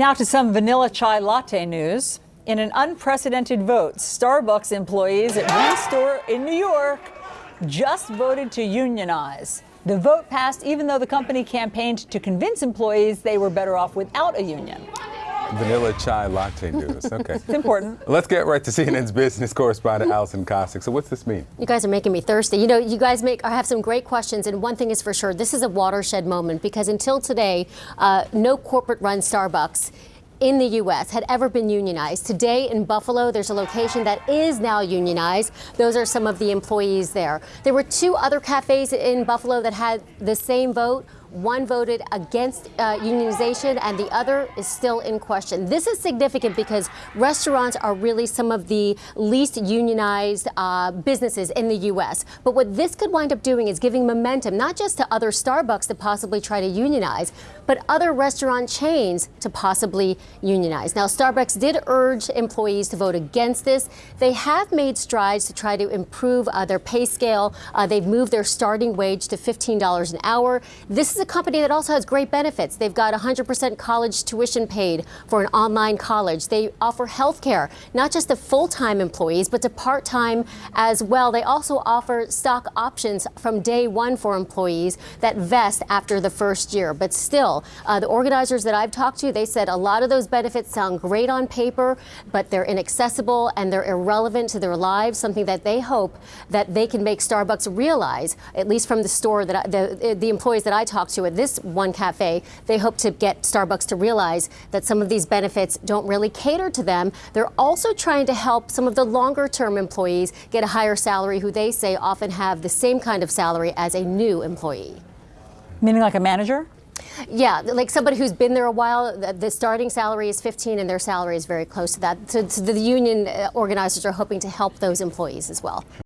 Now to some vanilla chai latte news. In an unprecedented vote, Starbucks employees at one store in New York just voted to unionize. The vote passed even though the company campaigned to convince employees they were better off without a union. Vanilla chai latte news. Okay. It's important. Let's get right to CNN's business correspondent Alison Kosik. So what's this mean? You guys are making me thirsty. You know, you guys make I have some great questions, and one thing is for sure, this is a watershed moment because until today, uh, no corporate-run Starbucks in the U.S. had ever been unionized. Today in Buffalo, there's a location that is now unionized. Those are some of the employees there. There were two other cafes in Buffalo that had the same vote. One voted against uh, unionization and the other is still in question. This is significant because restaurants are really some of the least unionized uh, businesses in the U.S. But what this could wind up doing is giving momentum not just to other Starbucks to possibly try to unionize, but other restaurant chains to possibly unionize. Now, Starbucks did urge employees to vote against this. They have made strides to try to improve uh, their pay scale. Uh, they've moved their starting wage to $15 an hour. This is a company that also has great benefits. They've got 100% college tuition paid for an online college. They offer health care, not just to full-time employees, but to part-time as well. They also offer stock options from day one for employees that vest after the first year. But still, uh, the organizers that I've talked to, they said a lot of those benefits sound great on paper, but they're inaccessible and they're irrelevant to their lives, something that they hope that they can make Starbucks realize, at least from the store that I, the, the employees that I talked to at this one cafe, they hope to get Starbucks to realize that some of these benefits don't really cater to them. They're also trying to help some of the longer term employees get a higher salary who they say often have the same kind of salary as a new employee. Meaning like a manager? Yeah, like somebody who's been there a while, the starting salary is 15 and their salary is very close to that. So, so the union uh, organizers are hoping to help those employees as well.